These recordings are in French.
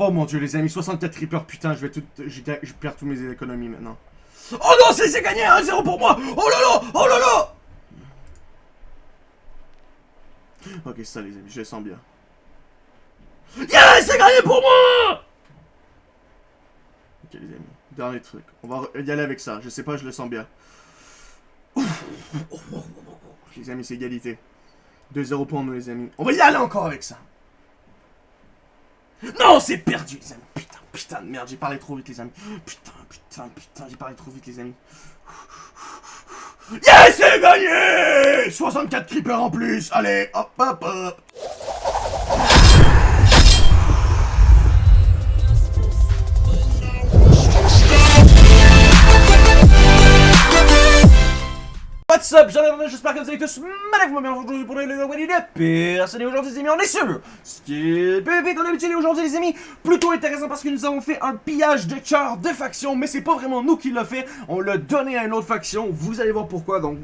Oh mon dieu, les amis, 64 creepers, putain, je vais tout. Je perds tous mes économies maintenant. Oh non, c'est gagné 1-0 pour moi Oh là là Oh là Ok, ça les amis, je le sens bien. Yes, c'est gagné pour moi Ok les amis, dernier truc. On va y aller avec ça, je sais pas, je le sens bien. Les amis, c'est égalité. 2-0 pour nous les amis. On va y aller encore avec ça. Non, c'est perdu les amis. Putain, putain de merde, j'ai parlé trop vite les amis. Putain, putain, putain, j'ai parlé trop vite les amis. Yes, c'est gagné 64 creepers en plus Allez, hop, hop, hop What's up, j'espère que vous allez tous magnifiquement bien aujourd'hui pour le vidéo de personne et aujourd'hui les amis on est sur Skip PvP comme d'habitude et aujourd'hui les amis plutôt intéressant parce que nous avons fait un pillage de cœur de faction mais c'est pas vraiment nous qui l'a fait, on l'a donné à une autre faction, vous allez voir pourquoi donc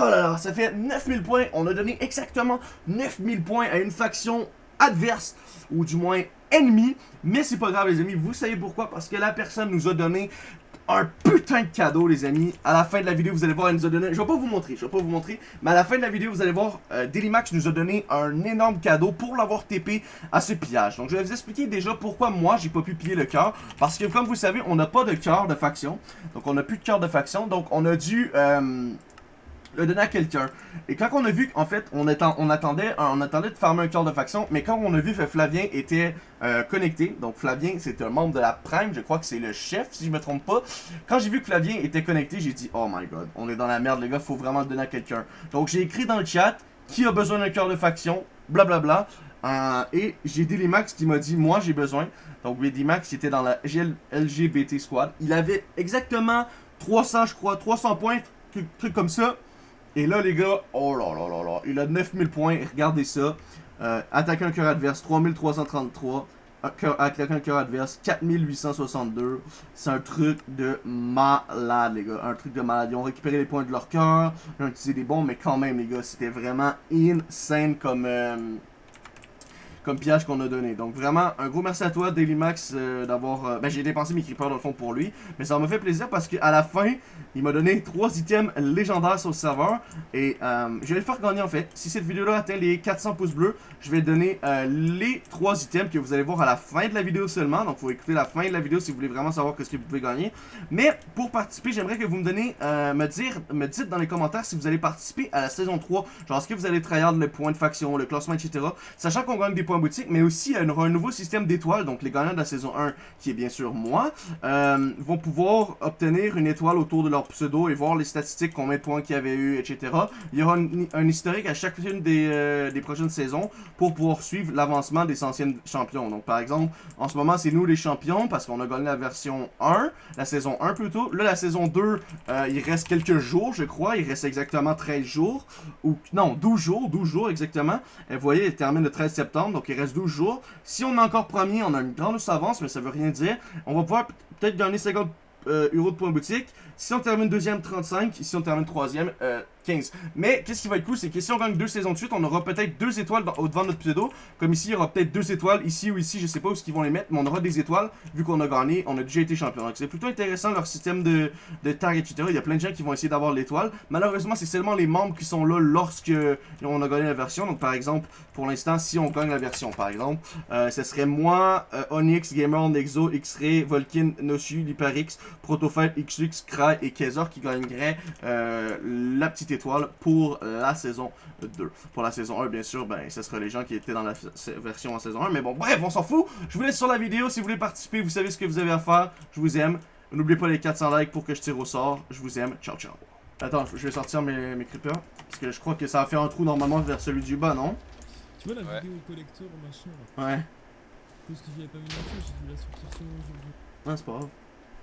Oh là là, ça fait 9000 points, on a donné exactement 9000 points à une faction adverse ou du moins ennemie. Mais c'est pas grave les amis, vous savez pourquoi? Parce que la personne nous a donné un putain de cadeau, les amis. À la fin de la vidéo, vous allez voir, elle nous a donné... Je vais pas vous montrer, je vais pas vous montrer. Mais à la fin de la vidéo, vous allez voir, euh, Dailymax nous a donné un énorme cadeau pour l'avoir TP à ce pillage. Donc, je vais vous expliquer déjà pourquoi moi, j'ai pas pu piller le cœur. Parce que, comme vous savez, on n'a pas de cœur de faction. Donc, on n'a plus de cœur de faction. Donc, on a dû... Euh, le donner à quelqu'un. Et quand on a vu, en fait, on, on, attendait, on attendait de farmer un cœur de faction, mais quand on a vu que Flavien était euh, connecté, donc Flavien, c'est un membre de la Prime, je crois que c'est le chef, si je me trompe pas. Quand j'ai vu que Flavien était connecté, j'ai dit, oh my god, on est dans la merde, les gars, faut vraiment le donner à quelqu'un. Donc j'ai écrit dans le chat, qui a besoin d'un cœur de faction, blablabla. Euh, et j'ai Dailymax qui m'a dit, moi j'ai besoin. Donc Max qui était dans la LGBT Squad. Il avait exactement 300, je crois, 300 points, truc comme ça. Et là, les gars, oh là là là là, il a 9000 points, regardez ça. Euh, attaquer un cœur adverse, 3333. Attaquer un cœur adverse, 4862. C'est un truc de malade, les gars. Un truc de malade. Ils ont récupéré les points de leur cœur, ils ont utilisé des bombes, mais quand même, les gars, c'était vraiment insane comme... Euh, comme piège qu'on a donné. Donc vraiment, un gros merci à toi, Dailymax, euh, d'avoir... Euh, ben j'ai dépensé mes creepers dans le fond pour lui, mais ça m'a fait plaisir parce qu'à la fin, il m'a donné trois items légendaires sur le serveur, et euh, je vais le faire gagner en fait. Si cette vidéo-là atteint les 400 pouces bleus, je vais donner les trois items que vous allez voir à la fin de la vidéo seulement, donc faut écouter la fin de la vidéo si vous voulez vraiment savoir ce que vous pouvez gagner. Mais pour participer, j'aimerais que vous me donnez, me dire, me dites dans les commentaires si vous allez participer à la saison 3, genre est-ce que vous allez tryhard le point de faction, le classement, etc. Sachant qu'on gagne des points boutique, mais aussi y aura un nouveau système d'étoiles. Donc les gagnants de la saison 1, qui est bien sûr moi, euh, vont pouvoir obtenir une étoile autour de leur pseudo et voir les statistiques, combien de points qu'il y avait eu, etc. Il y aura un, historique à chacune des, euh, des, prochaines saisons pour pouvoir suivre l'avancement des anciens champions. Donc par exemple, en ce moment c'est nous les champions parce qu'on a gagné la version 1, la saison 1 plutôt. Là la saison 2, euh, il reste quelques jours je crois, il reste exactement 13 jours, ou non 12 jours, 12 jours exactement. Et vous voyez, il termine le 13 septembre, donc il reste 12 jours. Si on est encore premier, on a une grande avance, mais ça veut rien dire. On va pouvoir peut-être gagner 50 euh, euros de points boutique. Si on termine deuxième, 35. Si on termine troisième, euh, 15. Mais qu'est-ce qui va être cool, c'est que si on gagne deux saisons de suite, on aura peut-être deux étoiles au devant de notre pseudo. Comme ici, il y aura peut-être deux étoiles, ici ou ici, je sais pas où ils vont les mettre, mais on aura des étoiles vu qu'on a gagné, on a déjà été champion. Donc c'est plutôt intéressant leur système de, de etc. Il y a plein de gens qui vont essayer d'avoir l'étoile. Malheureusement, c'est seulement les membres qui sont là lorsque on a gagné la version. Donc par exemple, pour l'instant, si on gagne la version, par exemple, euh, ce serait moi, euh, Onyx, Gamer, Nexo, X-Ray, Volkin, Nosu, Liparix, Protofight, XX, Cry et Kezor qui gagneraient euh, la petite étoile pour la saison 2. Pour la saison 1, bien sûr, ben, ce sera les gens qui étaient dans la version en saison 1. Mais bon, bref, on s'en fout. Je vous laisse sur la vidéo. Si vous voulez participer, vous savez ce que vous avez à faire. Je vous aime. N'oubliez pas les 400 likes pour que je tire au sort. Je vous aime. Ciao, ciao. Attends, je vais sortir mes, mes creepers. Parce que je crois que ça va faire un trou normalement vers celui du bas, non? Tu vois la vidéo collector machin là? Ouais. Parce que j'y avais pas mis l'info, j'ai dû la sortir sur aujourd'hui. Ah, c'est pas grave.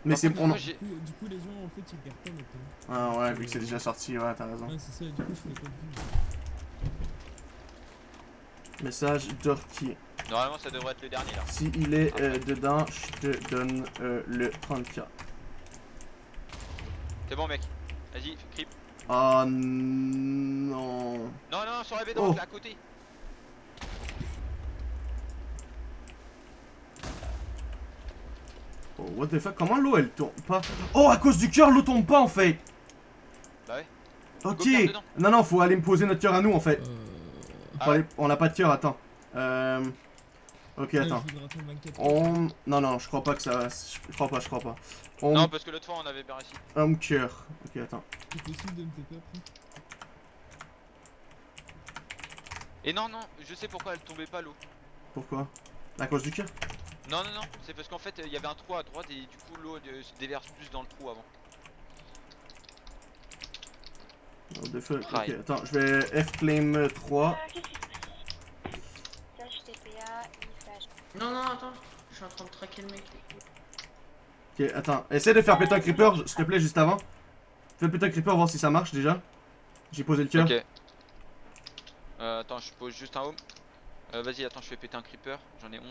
Mais c'est du, coup, du coup, les gens en fait ils perdent pas maintenant. Ah ouais, vu que c'est déjà sorti, ouais, t'as raison. Ouais, c'est ça, et du coup, je fais pas de Message Dorky. Normalement, ça devrait être le dernier là. Si il est euh, dedans, je te donne euh, le 30k. C'est bon, mec. Vas-y, creep. Oh non. Non, non, sur la bédante, oh. là à côté. Oh, what the fuck, comment l'eau elle tombe pas? Oh, à cause du cœur, l'eau tombe pas en fait Bah ouais. Ok. Non, non, faut aller me poser notre cœur à nous en fait. Euh... Ah. aller- On a pas de cœur, attends. Euh... Ok, attends. je voudrais attendre 24 heures. On... Non, non, je crois pas que ça va... Je crois pas, je crois pas. On... Non, parce que l'autre fois on avait bien réussi. Homme cœur. Ok, attends. C'est possible de me taper après? Et non, non, je sais pourquoi elle tombait pas l'eau. Pourquoi? À cause du cœur? Non, non, non, c'est parce qu'en fait il y avait un trou à droite et du coup l'eau se déverse plus dans le trou avant. Oh, the fuck? Ok, attends, je vais F-claim 3. Qu'est-ce qui se passe? Slash TPA, i slash. Non, non, attends, je suis en train de traquer le mec. Ok, attends. Essaie de faire péter un creeper, s'il te plaît, juste avant. Fais péter un creeper, voir si ça marche déjà. J'ai posé le cœur. Ok. Euh, attends, je pose juste un home. Euh, Vas-y, attends, je fais péter un creeper. J'en ai 11.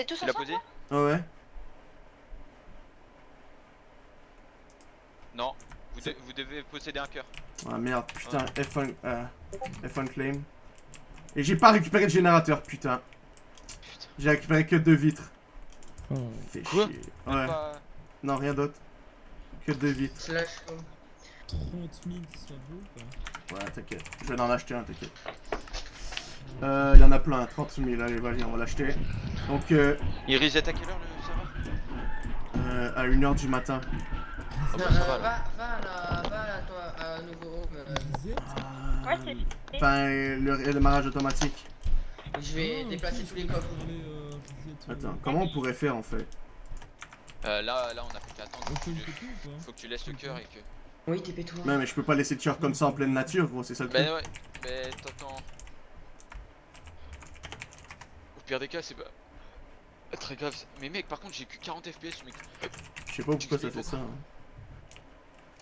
C'est tous Tu l'as ensemble posé Ah ouais Non. Vous, de- vous devez posséder un cœur. Ah merde, putain, F1, euh, F1 claim. Et j'ai pas récupéré le générateur, putain. Putain. J'ai récupéré que deux vitres. Oh. Fait Quoi chier. Ouais, pas- non, rien d'autre. Que deux vitres. Slash home. 30 000, ça vaut ou pas? Ouais, t'inquiète. Je vais en acheter un, t'inquiète. Euh, y en a plein, 30 000. Allez, vas-y, on va l'acheter. Donc, euh, Il reset à quelle heure le serveur euh, à 1h du matin. Ah bah, Non, ça euh, va, va, va à la, va à la, toi, à un nouveau euh, Reset Ouais, c'est. Enfin, le, démarrage automatique. je vais Ah, déplacer tous les coffres. euh, euh, Attends, comment on pourrait faire en fait? Euh, là, là, on a plus qu'à attendre. Faut que, faut que tu laisses le cœur et que. Oui, TP-toi. Ouais, mais je peux pas laisser le cœur comme ça en pleine nature, gros, c'est ça le truc. Bah ouais, mais t'entends. Pire des cas, c'est pas. Très grave. Mais mec, par contre, j'ai que 40 FPS, mec. Je sais pas pourquoi ça fait ça. hein.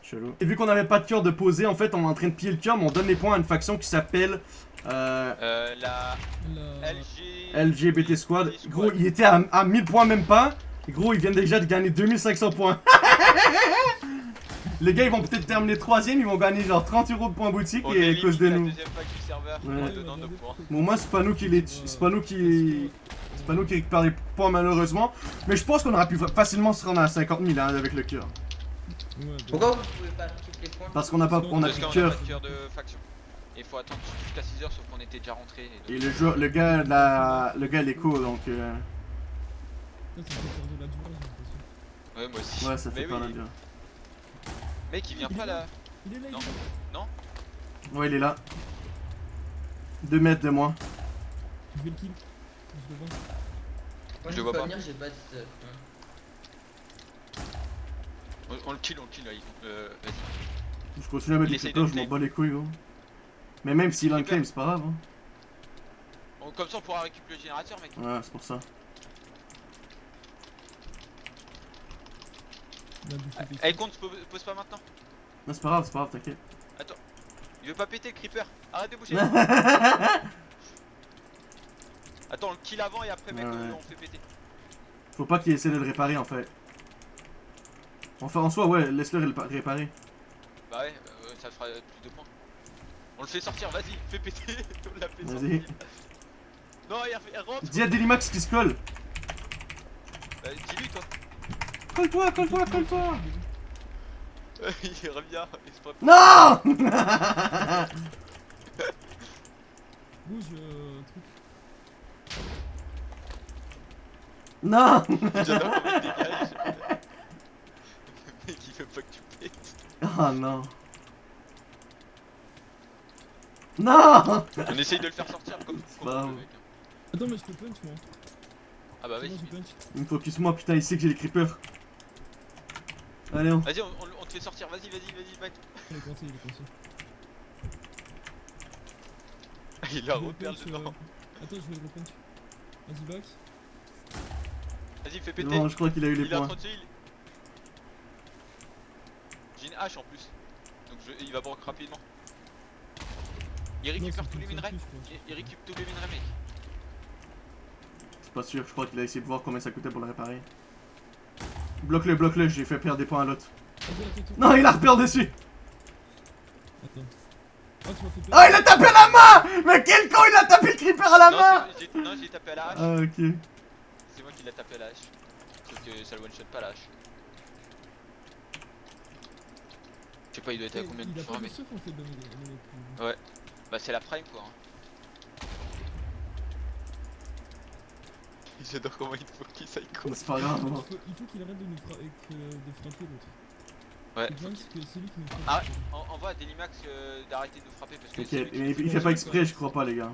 Chelou. Et vu qu'on avait pas de cœur de poser, en fait, on est en train de piller le cœur, mais on donne les points à une faction qui s'appelle euh, Euh, la La... LG. LGBT Squad. Gros, il était à, à 1000 points, même pas. Et gros, ils viennent déjà de gagner 2500 points. Les gars, ils vont peut-être terminer troisième, ils vont gagner genre 30 euros de points boutique On et à cause de nous. Ouais. points. Bon, moi, c'est pas nous qui les, c'est pas nous qui, c'est pas nous qui récupère les points malheureusement. Mais je pense qu'on aurait pu facilement se rendre à 50 000 hein, avec le cœur. Pourquoi vous pouvez pas les points Parce qu'on a pas, on a plus de cœur. de faction. Et faut attendre jusqu'à 6h, sauf qu'on était déjà rentré. Et le joueur, le gars, la, le gars, l'écho, donc euh, durée. Ouais, moi aussi. ouais, ça fait Mais pas oui. la dire. Mec, il vient pas là. Il est là, Non. il est là. Ouais, il est là. 2 mètres de moi. Je vais le kill. Je le vois. Moi, Je je vois pas. venir, j'ai pas de. euh, On, on le kill, on le kill là. il- Euh, vas-y. Je continue à mettre creepers, de je m'en bats les couilles, gros. Mais même s'il a un Creeper. claim, c'est pas grave. Hein. On- Comme ça, on pourra récupérer le générateur, mec. Ouais, c'est pour ça. Eh, trucs. compte, pose pose pas maintenant. Non, c'est pas grave, c'est pas grave, t'inquiète. Il veut pas péter le creeper. Arrête de bouger. Attends, on le kill avant et après, mec, Ouais, ouais. on fait péter. Faut pas qu'il essaie de le réparer en fait. Enfin, en soi, ouais, laisse-le ré- réparer. Bah ouais, euh, ça fera plus de points. On le fait sortir, vas-y, fais péter. on l'a fait Vas-y. sortir. Non, il, il rentre. Dis à Delimax qui se colle. Euh, Dis-lui, toi. Colle-toi, colle-toi, colle-toi. il revient. Il se prépare. Non Bouge, euh, truc. Non J'adore comment il dégage. Le mec, il veut pas que tu pètes. Oh non. Non On essaye de le faire sortir comme, comme on peut, mec. Attends, mais je peux punch moi. Ah bah C'est vas-y. Il me focus moi, putain, il sait que j'ai les creepers. Allez, on. Vas-y, on, on- on te fait sortir, vas-y, vas-y, vas-y, mec. Il est coincé, il est coincé. Il a dedans. euh, Attends, je vais le punch. Vas-y, back. Vas-y, fais péter. Non, je crois qu'il a eu les il points. J'ai une hache en plus. Donc je- il va broc rapidement. Il récupère tous les minerais. Il, il récupère tous les minerais, mec. C'est pas sûr, je crois qu'il a essayé de voir combien ça coûtait pour le réparer. Bloque-le, bloque-le, j'ai fait perdre des points à l'autre. Non, il a repère dessus Attends. Ah. Ah, il a tapé à la main Mais quel con, il a tapé le creeper à la non, main non, j'ai tapé à la hache. Ah, ok. C'est moi qui l'ai tapé à la hache. Sauf que ça le one shot pas la hache. Je sais pas, il doit être à combien de points, mais. coups. Bah, c'est la prime quoi. Hein. J'adore comment il focus ça il C'est pas grave. Il hein. faut il faut qu'il arrête de nous frapper l'autre. Ouais. Le problème c'est que c'est lui qui nous frappe. Ah, En- Envoie à Delimax euh, d'arrêter de nous frapper parce que. lui mais il il fait pas exprès, je crois pas, les gars.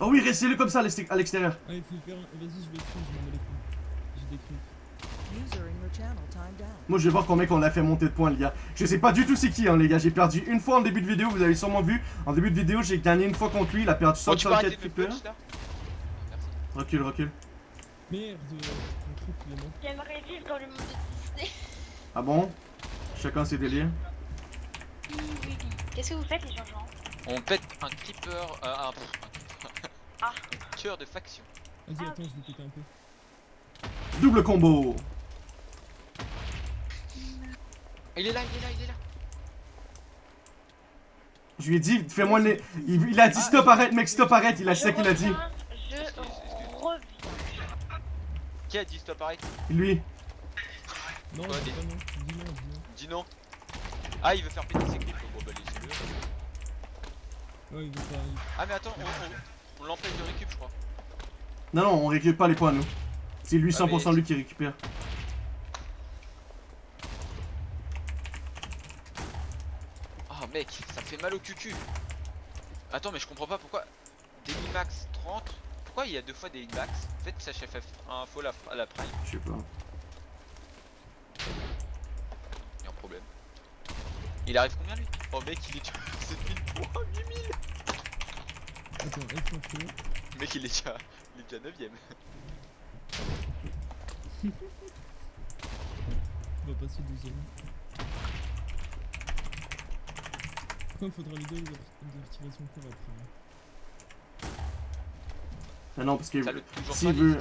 Oh oui, restez-le comme ça à l'exté- à l'extérieur. Ah il faut le faire. Vas-y je vais le je m'en bats les couilles. J'ai des. Moi, je vais voir combien qu'on a fait monter de points, les gars. Je sais pas du tout c'est qui, hein, les gars. J'ai perdu une fois en début de vidéo, vous avez sûrement vu. En début de vidéo, j'ai gagné une fois contre lui. Il a perdu Oh, Recule, recule. Merde, euh, mon truc il est mort. J'aimerais vivre dans le monde de Disney. Ah bon? Chacun ses délires. Oui, oui, oui. Qu'est-ce que vous faites, les gens On pète un creeper. Euh, un. Ah. Un tueur de faction. Vas-y Ah, attends je vais péter un peu. Double combo. Il est là, il est là, il est là. Je lui ai dit, fais-moi le. Il, il a dit stop, arrête, mec, stop, arrête. Il a ça qu'il a dit. Qui a dit stop arrête Lui. Non. Dis non, dis non. Dis non. Ah, il veut faire péter ses clips. Bon, bah, laissez-le. Ouais il veut pas. il- Ah, mais attends, on, on, on l'empêche de récup, je crois. Non, non, on récupère pas les points, nous. C'est lui, Ah, 100% mais- lui qui récupère. Ah, mec, ça fait mal au cucu. Attends, mais je comprends pas pourquoi. Delimax 30. Pourquoi il y a deux fois Delimax En fait, ça chef un faux la, la prime. Je sais pas. Il y a un problème. Il arrive combien lui? Oh, mec, il est déjà 7000 points, 8000 Attends, en feu. Mec, il est déjà, il est déjà 9ème. On va passer deuxième. Pourquoi il faudra les deux de retirer son corps après hein? Ah non, parce que. S'il veut-.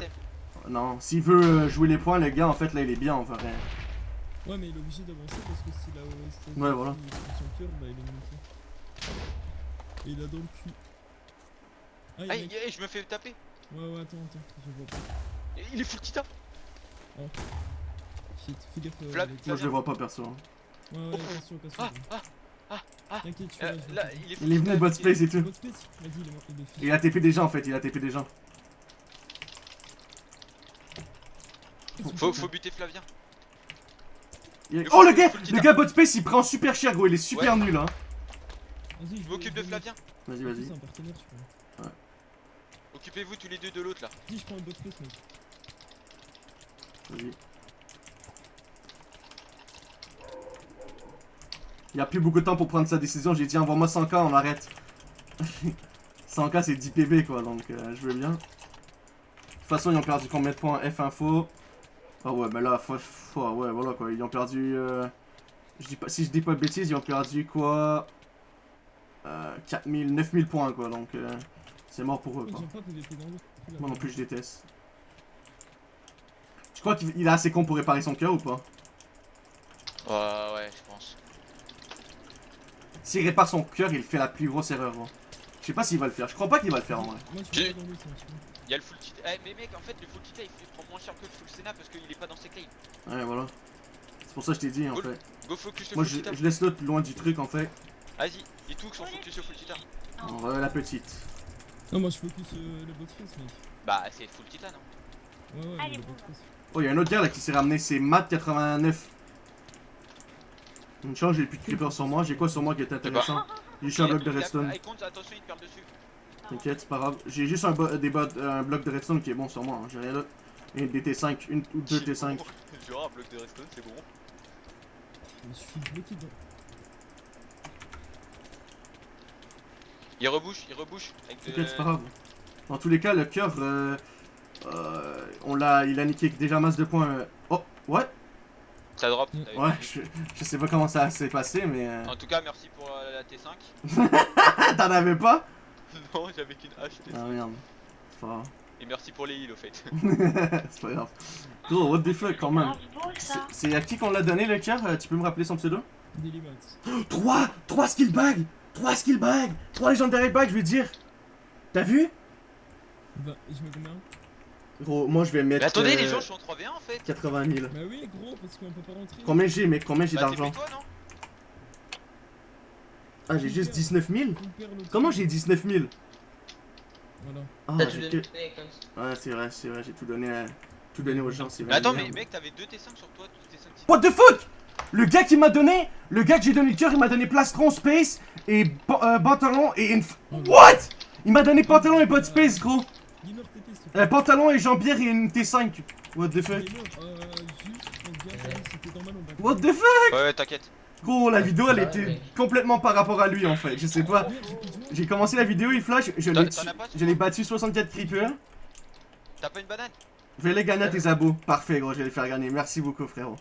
Non, s'il veut euh, jouer les points, le gars, en fait, là, il est bien, en vrai. Ouais, mais il est obligé d'avancer parce que s'il a États-Unis, Ouais, voilà. son cœur, bah il est monté. Et il a dans le cul. Ah, il Ah, y a un il- mec- eh, je me fais taper. Ouais, ouais, attends, attends, je vois pas. Il est full titan. Shit, fais gaffe. euh, Moi, je le vois pas, perso. hein. Ouais, ouais, attention, attention. Ah, ah, ah. T'inquiète, je suis Euh, là. il est full Il est venu bot space et tout. Il est a TP des gens, en fait, il a TP des Faut, faut buter Flavien. Il- Oh, le gars Le gars bot space, il prend super cher, gros. Il est super nul, hein. Vas-y, Je m'occupe de Flavien. Vas-y, vas-y. Occupez-vous tous les deux de l'autre là. Je prends le bot space, mec. Vas-y. Il y a plus beaucoup de temps pour prendre sa décision. J'ai dit, envoie-moi 100k, on arrête. 100k, c'est 10 PB, quoi. Donc, euh, je veux bien. De toute façon, ils ont perdu combien de points? F info. Ah ouais, mais là, faut, faut- ouais, voilà, quoi. Ils ont perdu... euh, je dis pas, si je dis pas de bêtises, ils ont perdu, quoi euh, 4000, 9000 points, quoi. Donc, euh, c'est mort pour eux, quoi. Moi non plus, je déteste. Tu crois qu'il il est assez con pour réparer son cœur ou pas? Ouais, ouais, je pense. S'il répare son cœur, il fait la plus grosse erreur. gros. Je sais pas s'il va le faire. Je crois pas qu'il va le faire en vrai. Hein. Il y a le full titan. Eh, mais mec, en fait, le full titan il, prend moins cher que le full Senna parce qu'il est pas dans ses claims. Ouais, voilà. C'est pour ça que je t'ai dit en fait. Go focus le Moi full je, titan. je laisse l'autre loin du truc en fait. Vas-y, il tout sont focus au full titan. On va la petite. Non, moi je focus euh, le space, mec. Bah, c'est full titan, hein. Ouais, ouais, Allez, le. Oh, il y a un autre gars là qui s'est ramené. C'est Matt89. Une chance, j'ai plus de creeper sur moi. J'ai quoi sur moi qui est intéressant? J'ai juste un bloc de redstone. Ah, attention, il te perd dessus. T'inquiète, c'est pas grave. J'ai juste un, bo- des bo- un bloc de redstone qui est bon sur moi. hein. J'ai rien d'autre. Et des T5, une ou deux C'est T5. bon. Genre un bloc de redstone, c'est bon. Dedans. Il rebouche, il rebouche. De- T'inquiète, c'est pas grave. Dans tous les cas, le cœur, euh, euh, on l'a, il a niqué déjà masse de points. euh. Oh, ouais, Ça drop. Mm. ouais, je, je sais pas comment ça s'est passé, mais euh, En tout cas, merci pour euh, la T5. t'en avais pas? non, j'avais qu'une hache T5. Ah merde, c'est pas grave. Et merci pour les heals au fait. c'est pas grave. Gros, what the fuck quand même. C'est à qui qu'on l'a donné le cœur? Euh, Tu peux me rappeler son pseudo? Dailymax. 3 3 skill bag 3 skill bags 3 legendary bags, je veux dire. T'as vu? Va, je mets combien? Gros, moi je vais mettre. Mais attendez, les euh, gens, je suis en 3v1 en fait. 80 000. Bah oui, gros, parce qu'on peut pas rentrer. Combien j'ai, mec Combien j'ai Bah, d'argent? TP toi, non? Ah, j'ai juste 19 000 Faut le perdre l'autre Comment j'ai 19 000 Voilà. Ah, T'as tout j'ai donné que- comme ça. Ouais, c'est vrai, c'est vrai, j'ai tout donné, à- tout donné aux gens, c'est vrai. Mais attends, mais mec, t'avais 2 T5 sur toi, tous T5 si- What the fuck? Le gars qui m'a donné, le gars que j'ai donné le cœur, il m'a donné plastron space et euh, pantalon et une. What? Il m'a donné pantalon et pas de space, gros. Euh, pantalon et jambière et une T5. What the fuck? Euh. What the fuck? Ouais, ouais, t'inquiète. Gros, la vidéo elle Ouais, était complètement par rapport à lui en fait, je sais pas. J'ai commencé la vidéo, il flash, l'ai tu- je l'ai battu 64 creepers. T'as pas une banane? Je vais les gagner à tes abos. Parfait gros, je vais les faire gagner. Merci beaucoup frérot.